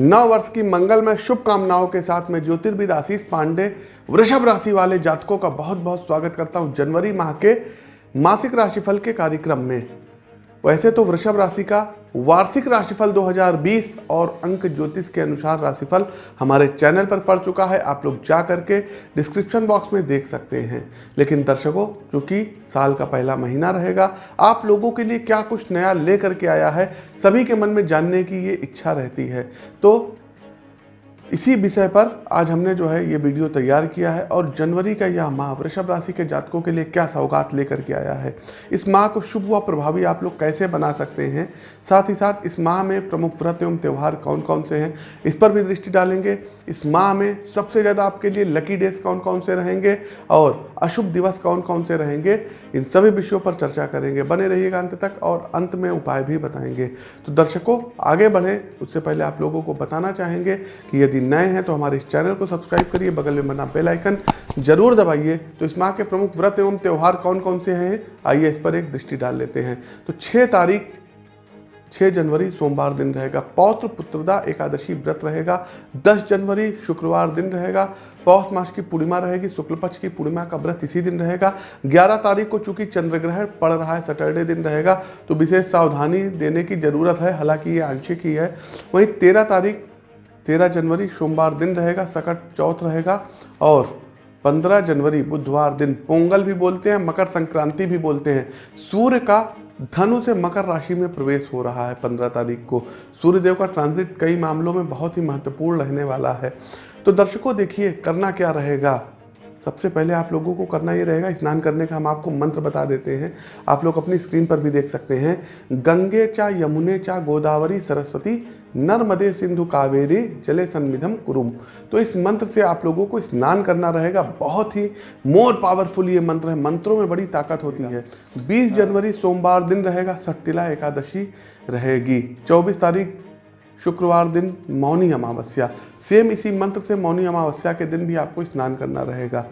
नव वर्ष की मंगल में शुभकामनाओं के साथ मैं ज्योतिर्विद आशीष पांडे, वृषभ राशि वाले जातकों का बहुत बहुत स्वागत करता हूँ जनवरी माह के मासिक राशिफल के कार्यक्रम में। वैसे तो वृषभ राशि का वार्षिक राशिफल 2020 और अंक ज्योतिष के अनुसार राशिफल हमारे चैनल पर पड़ चुका है। आप लोग जा करके डिस्क्रिप्शन बॉक्स में देख सकते हैं। लेकिन दर्शकों, चूँकि साल का पहला महीना रहेगा, आप लोगों के लिए क्या कुछ नया लेकर के आया है, सभी के मन में जानने की ये इच्छा रहती है। तो इसी विषय पर आज हमने जो है ये वीडियो तैयार किया है और जनवरी का यह माह वृषभ राशि के जातकों के लिए क्या सौगात लेकर के आया है। इस माह को शुभ व प्रभावी आप लोग कैसे बना सकते हैं? साथ ही साथ इस माह में प्रमुख व्रत एवं त्यौहार कौन कौन से हैं, इस पर भी दृष्टि डालेंगे। इस माह में सबसे ज़्यादा आपके लिए लकी डेज़ कौन कौन से रहेंगे और अशुभ दिवस कौन कौन से रहेंगे, इन सभी विषयों पर चर्चा करेंगे। बने रहिएगा अंत तक और अंत में उपाय भी बताएँगे। तो दर्शकों, आगे बढ़ें। उससे पहले आप लोगों को बताना चाहेंगे कि यदि नए हैं तो हमारे इस चैनल को सब्सक्राइब करिए, बगल में बना बेल आइकन ज़रूर दबाइए। तो इस माह के प्रमुख व्रत एवं त्यौहार कौन कौन से हैं? आइए इस पर एक दृष्टि डाल लेते हैं। तो छः तारीख 6 जनवरी सोमवार दिन रहेगा। पौत्र पुत्रदा एकादशी व्रत रहेगा। 10 जनवरी शुक्रवार दिन रहेगा। पौष मास की पूर्णिमा रहेगी। शुक्ल पक्ष की पूर्णिमा का व्रत इसी दिन रहेगा। 11 तारीख को चूँकि चंद्र ग्रहण पड़ रहा है, सैटरडे दिन रहेगा तो विशेष सावधानी देने की ज़रूरत है। हालाँकि ये आंशिक ही है। वहीं तेरह तारीख तेरह जनवरी सोमवार दिन रहेगा, सकट चौथ रहेगा और 15 जनवरी बुधवार दिन पोंगल भी बोलते हैं, मकर संक्रांति भी बोलते हैं। सूर्य का धनु से मकर राशि में प्रवेश हो रहा है 15 तारीख को। सूर्यदेव का ट्रांजिट कई मामलों में बहुत ही महत्वपूर्ण रहने वाला है। तो दर्शकों देखिए, करना क्या रहेगा? सबसे पहले आप लोगों को करना ये रहेगा, स्नान करने का हम आपको मंत्र बता देते हैं। आप लोग अपनी स्क्रीन पर भी देख सकते हैं। गंगे चा यमुने चा गोदावरी सरस्वती, नर्मदे सिंधु कावेरी, जले सन्मिधम कुरुम। तो इस मंत्र से आप लोगों को स्नान करना रहेगा। बहुत ही मोर पावरफुल ये मंत्र है। मंत्रों में बड़ी ताकत होती है। 20 जनवरी सोमवार दिन रहेगा। सट्टिला एकादशी रहेगी। 24 तारीख शुक्रवार दिन मौनी अमावस्या। सेम इसी मंत्र से मौनी अमावस्या के दिन भी आपको स्नान करना रहेगा।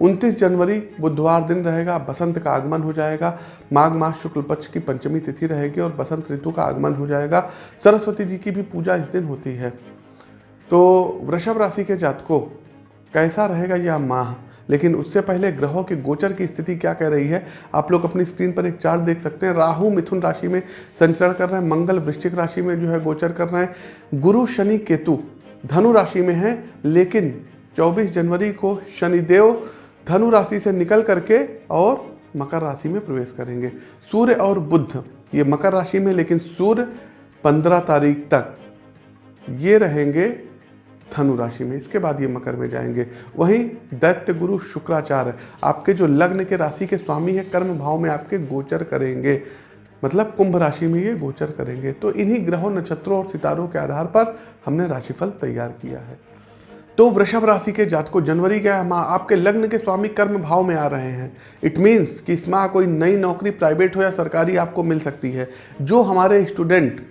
29 जनवरी बुधवार दिन रहेगा, बसंत का आगमन हो जाएगा। माघ मास शुक्ल पक्ष की पंचमी तिथि रहेगी और बसंत ऋतु का आगमन हो जाएगा। सरस्वती जी की भी पूजा इस दिन होती है। तो वृषभ राशि के जातकों, कैसा रहेगा यह माह? लेकिन उससे पहले ग्रहों के गोचर की स्थिति क्या कह रही है? आप लोग अपनी स्क्रीन पर एक चार्ट देख सकते हैं। राहु मिथुन राशि में संचरण कर रहे हैं, मंगल वृश्चिक राशि में जो है गोचर कर रहे हैं। गुरु शनि केतु धनु राशि में है, लेकिन 24 जनवरी को शनिदेव धनु राशि से निकल करके और मकर राशि में प्रवेश करेंगे। सूर्य और बुद्ध ये मकर राशि में, लेकिन सूर्य 15 तारीख तक ये रहेंगे धनु राशि में, इसके बाद ये मकर में जाएँगे। वहीं दैत्य गुरु शुक्राचार्य, आपके जो लग्न के राशि के स्वामी है, कर्म भाव में आपके गोचर करेंगे। मतलब कुंभ राशि में ये गोचर करेंगे। तो इन्हीं ग्रहों, नक्षत्रों और सितारों के आधार पर हमने राशिफल तैयार किया है। तो वृषभ राशि के जात को जनवरी के माह आपके लग्न के स्वामी कर्म भाव में आ रहे हैं। इट मीन्स कि इस माह कोई नई नौकरी प्राइवेट हो या सरकारी, आपको मिल सकती है। जो हमारे स्टूडेंट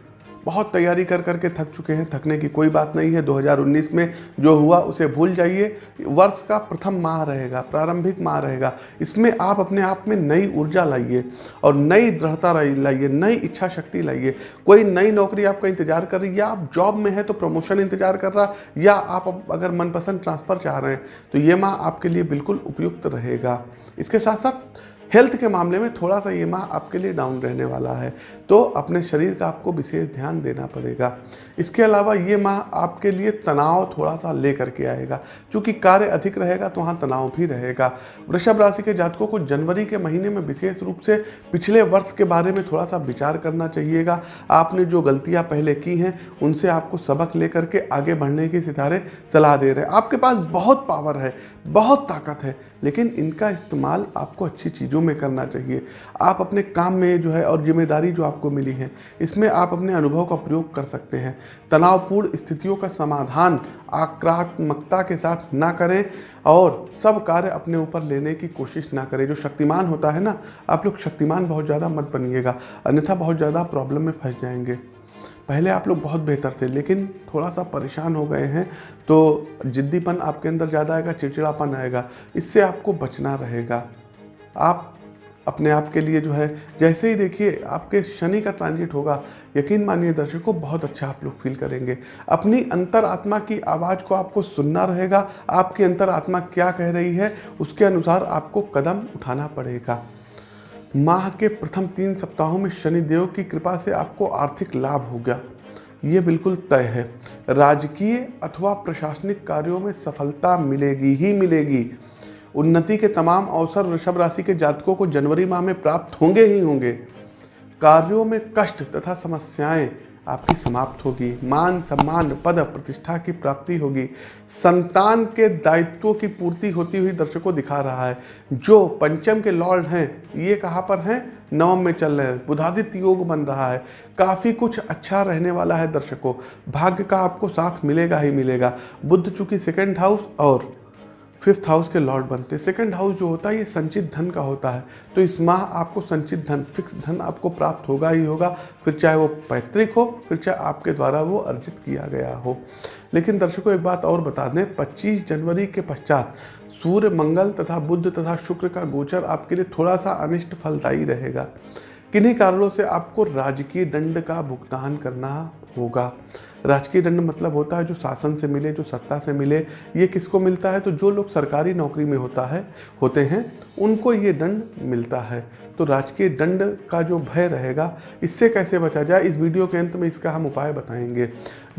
बहुत तैयारी कर करके थक चुके हैं। थकने की कोई बात नहीं है। 2019 में जो हुआ, उसे भूल जाइए। वर्ष का प्रथम माह रहेगा, प्रारंभिक माह रहेगा। इसमें आप अपने आप में नई ऊर्जा लाइए और नई दृढ़ता लाइए, नई इच्छा शक्ति लाइए। कोई नई नौकरी आपका इंतज़ार कर रही है, या आप जॉब में है तो प्रमोशन इंतज़ार कर रहा, या आप अगर मनपसंद ट्रांसफ़र चाह रहे हैं तो ये माह आपके लिए बिल्कुल उपयुक्त रहेगा। इसके साथ साथ हेल्थ के मामले में थोड़ा सा ये माह आपके लिए डाउन रहने वाला है तो अपने शरीर का आपको विशेष ध्यान देना पड़ेगा। इसके अलावा ये माह आपके लिए तनाव थोड़ा सा लेकर के आएगा। क्योंकि कार्य अधिक रहेगा तो वहाँ तनाव भी रहेगा। वृषभ राशि के जातकों को जनवरी के महीने में विशेष रूप से पिछले वर्ष के बारे में थोड़ा सा विचार करना चाहिएगा। आपने जो गलतियाँ पहले की हैं, उनसे आपको सबक लेकर के आगे बढ़ने के सितारे सलाह दे रहे हैं। आपके पास बहुत पावर है, बहुत ताकत है, लेकिन इनका इस्तेमाल आपको अच्छी चीज़ों में करना चाहिए। आप अपने काम में जो है और ज़िम्मेदारी जो आपको मिली है, इसमें आप अपने अनुभव का प्रयोग कर सकते हैं। तनावपूर्ण स्थितियों का समाधान आक्रात्मकता के साथ ना करें और सब कार्य अपने ऊपर लेने की कोशिश ना करें। जो शक्तिमान होता है ना, आप लोग शक्तिमान बहुत ज़्यादा मत बनिएगा, अन्यथा बहुत ज़्यादा प्रॉब्लम में फंस जाएँगे। पहले आप लोग बहुत बेहतर थे, लेकिन थोड़ा सा परेशान हो गए हैं तो जिद्दीपन आपके अंदर ज़्यादा आएगा, चिड़चिड़ापन आएगा, इससे आपको बचना रहेगा। आप अपने आप के लिए जो है, जैसे ही देखिए आपके शनि का ट्रांजिट होगा, यकीन मानिए दर्शकों, बहुत अच्छा आप लोग फील करेंगे। अपनी अंतर आत्मा की आवाज़ को आपको सुनना रहेगा, आपकी अंतर आत्मा क्या कह रही है, उसके अनुसार आपको कदम उठाना पड़ेगा। माह के प्रथम तीन सप्ताहों में शनिदेव की कृपा से आपको आर्थिक लाभ होगा ये बिल्कुल तय है। राजकीय अथवा प्रशासनिक कार्यों में सफलता मिलेगी ही मिलेगी। उन्नति के तमाम अवसर वृषभ राशि के जातकों को जनवरी माह में प्राप्त होंगे ही होंगे। कार्यों में कष्ट तथा समस्याएँ आपकी समाप्त होगी। मान, सम्मान, पद, प्रतिष्ठा की प्राप्ति होगी। संतान के दायित्वों की पूर्ति होती हुई दर्शकों दिखा रहा है। जो पंचम के लॉर्ड हैं, ये कहाँ पर हैं? नवम में चल रहे हैं। बुधादित्य योग बन रहा है। काफ़ी कुछ अच्छा रहने वाला है दर्शकों। भाग्य का आपको साथ मिलेगा ही मिलेगा। बुद्ध चूँकि सेकेंड हाउस और फिफ्थ हाउस के लॉर्ड बनते हैं। सेकंड हाउस जो होता है, ये संचित धन का होता है। तो इस माह आपको संचित धन फिक्स धन आपको प्राप्त होगा ही होगा। फिर चाहे वो पैतृक हो, फिर चाहे आपके द्वारा वो अर्जित किया गया हो। लेकिन दर्शकों, एक बात और बता दें 25 जनवरी के पश्चात सूर्य, मंगल तथा बुद्ध तथा शुक्र का गोचर आपके लिए थोड़ा सा अनिष्ट फलदायी रहेगा। किन्हीं कारणों से आपको राजकीय दंड का भुगतान करना होगा। राजकीय दंड मतलब होता है जो शासन से मिले, जो सत्ता से मिले। ये किसको मिलता है? तो जो लोग सरकारी नौकरी में होता है, होते हैं, उनको ये दंड मिलता है। तो राजकीय दंड का जो भय रहेगा, इससे कैसे बचा जाए? इस वीडियो के अंत में इसका हम उपाय बताएँगे।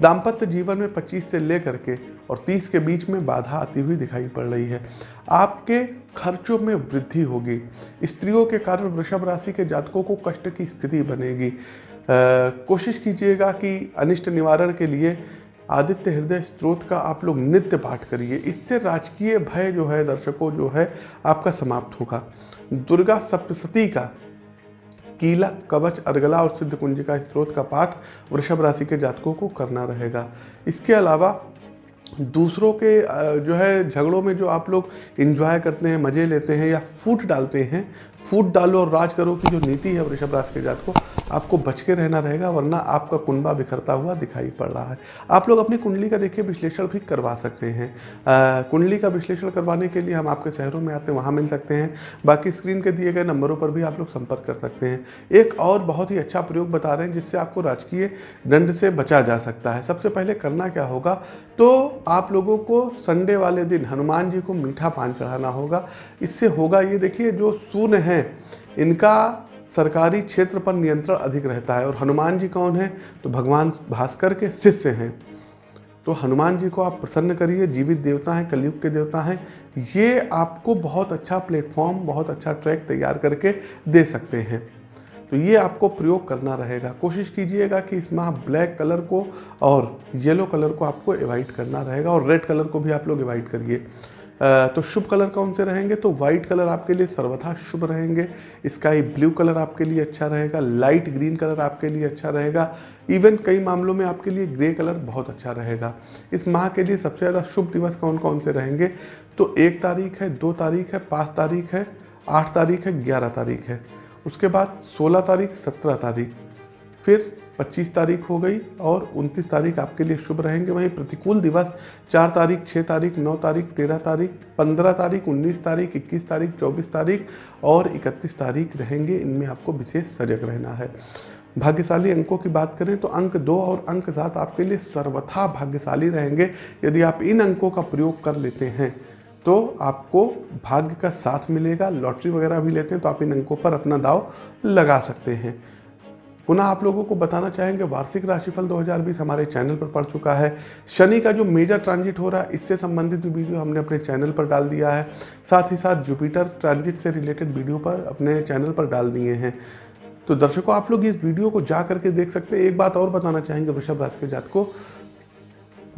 दाम्पत्य जीवन में 25 से लेकर के और 30 के बीच में बाधा आती हुई दिखाई पड़ रही है। आपके खर्चों में वृद्धि होगी। स्त्रियों के कारण वृषभ राशि के जातकों को कष्ट की स्थिति बनेगी। कोशिश कीजिएगा कि अनिष्ट निवारण के लिए आदित्य हृदय स्त्रोत का आप लोग नित्य पाठ करिए। इससे राजकीय भय जो है, दर्शकों जो है, आपका समाप्त होगा। दुर्गा सप्तशती का कीला, कवच, अर्गला और सिद्ध कुंजिका स्त्रोत का पाठ वृषभ राशि के जातकों को करना रहेगा। इसके अलावा दूसरों के जो है, झगड़ों में जो आप लोग इंजॉय करते हैं, मज़े लेते हैं या फूट डालते हैं, फूट डालो और राज करो की जो नीति है वृषभ राशि के जात को, आपको बच के रहना रहेगा, वरना आपका कुंडा बिखरता हुआ दिखाई पड़ रहा है। आप लोग अपनी कुंडली का देखिए, विश्लेषण भी करवा सकते हैं। कुंडली का विश्लेषण करवाने के लिए हम आपके शहरों में आते हैं, वहाँ मिल सकते हैं। बाकी स्क्रीन के दिए गए नंबरों पर भी आप लोग संपर्क कर सकते हैं। एक और बहुत ही अच्छा प्रयोग बता रहे हैं, जिससे आपको राजकीय दंड से बचा जा सकता है। सबसे पहले करना क्या होगा? तो आप लोगों को संडे वाले दिन हनुमान जी को मीठा पान चढ़ाना होगा। इससे होगा ये देखिए, जो सूर्य हैं, इनका सरकारी क्षेत्र पर नियंत्रण अधिक रहता है। और हनुमान जी कौन है? तो भगवान भास्कर के शिष्य हैं। तो हनुमान जी को आप प्रसन्न करिए, जीवित देवता हैं, कलयुग के देवता हैं। ये आपको बहुत अच्छा प्लेटफॉर्म, बहुत अच्छा ट्रैक तैयार करके दे सकते हैं। तो ये आपको प्रयोग करना रहेगा। कोशिश कीजिएगा कि इस माह ब्लैक कलर को और येलो कलर को आपको एवॉइड करना रहेगा और रेड कलर को भी आप लोग एवॉइड करिए। तो शुभ कलर कौन से रहेंगे? तो वाइट कलर आपके लिए सर्वथा शुभ रहेंगे। स्काई ब्लू कलर आपके लिए अच्छा रहेगा। लाइट ग्रीन कलर आपके लिए अच्छा रहेगा। इवन कई मामलों में आपके लिए ग्रे कलर बहुत अच्छा रहेगा। इस माह के लिए सबसे ज़्यादा शुभ दिवस कौन कौन से रहेंगे? तो एक तारीख है, दो तारीख है, पाँच तारीख है, आठ तारीख है, ग्यारह तारीख है। उसके बाद सोलह तारीख, सत्रह तारीख। फिर 25 तारीख हो गई और 29 तारीख आपके लिए शुभ रहेंगे। वहीं प्रतिकूल दिवस 4 तारीख 6 तारीख 9 तारीख 13 तारीख 15 तारीख 19 तारीख 21 तारीख 24 तारीख और 31 तारीख रहेंगे। इनमें आपको विशेष सजग रहना है। भाग्यशाली अंकों की बात करें तो अंक दो और अंक सात आपके लिए सर्वथा भाग्यशाली रहेंगे। यदि आप इन अंकों का प्रयोग कर लेते हैं तो आपको भाग्य का साथ मिलेगा, लॉटरी वगैरह भी लेते हैं तो आप इन अंकों पर अपना दाव लगा सकते हैं। पुनः आप लोगों को बताना चाहेंगे, वार्षिक राशिफल 2020 हमारे चैनल पर पड़ चुका है। शनि का जो मेजर ट्रांजिट हो रहा है, इससे संबंधित भी वीडियो हमने अपने चैनल पर डाल दिया है। साथ ही साथ जुपिटर ट्रांजिट से रिलेटेड वीडियो पर अपने चैनल पर डाल दिए हैं। तो दर्शकों, आप लोग इस वीडियो को जा करके देख सकते हैं। एक बात और बताना चाहेंगे, वृषभ राशि के जात को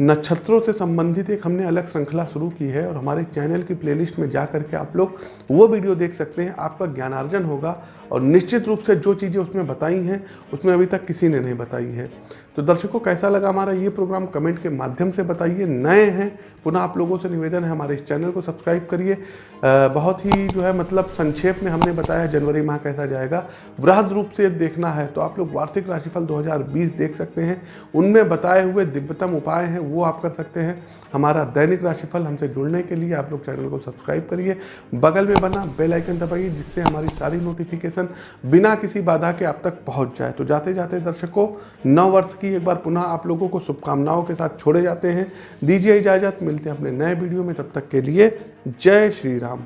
नक्षत्रों से संबंधित एक हमने अलग श्रृंखला शुरू की है और हमारे चैनल की प्लेलिस्ट में जा करके आप लोग वो वीडियो देख सकते हैं। आपका ज्ञानार्जन होगा। और निश्चित रूप से जो चीज़ें उसमें बताई हैं, उसमें अभी तक किसी ने नहीं बताई है। तो दर्शकों, कैसा लगा हमारा ये प्रोग्राम? कमेंट के माध्यम से बताइए। नए हैं, पुनः आप लोगों से निवेदन है, हमारे इस चैनल को सब्सक्राइब करिए। बहुत ही जो है मतलब संक्षेप में हमने बताया जनवरी माह कैसा जाएगा। वृहद रूप से देखना है तो आप लोग वार्षिक राशिफल 2020 देख सकते हैं। उनमें बताए हुए दिव्यतम उपाय हैं, वो आप कर सकते हैं। हमारा दैनिक राशिफल हमसे जुड़ने के लिए आप लोग चैनल को सब्सक्राइब करिए। बगल में बना बेलाइकन दबाइए, जिससे हमारी सारी नोटिफिकेशन बिना किसी बाधा के आप तक पहुँच जाए। तो जाते जाते दर्शकों नव वर्ष की एक बार पुनः आप लोगों को शुभकामनाओं के साथ छोड़े जाते हैं। दीजिए इजाज़त, मिलते हैं अपने नए वीडियो में। तब तक के लिए जय श्री राम।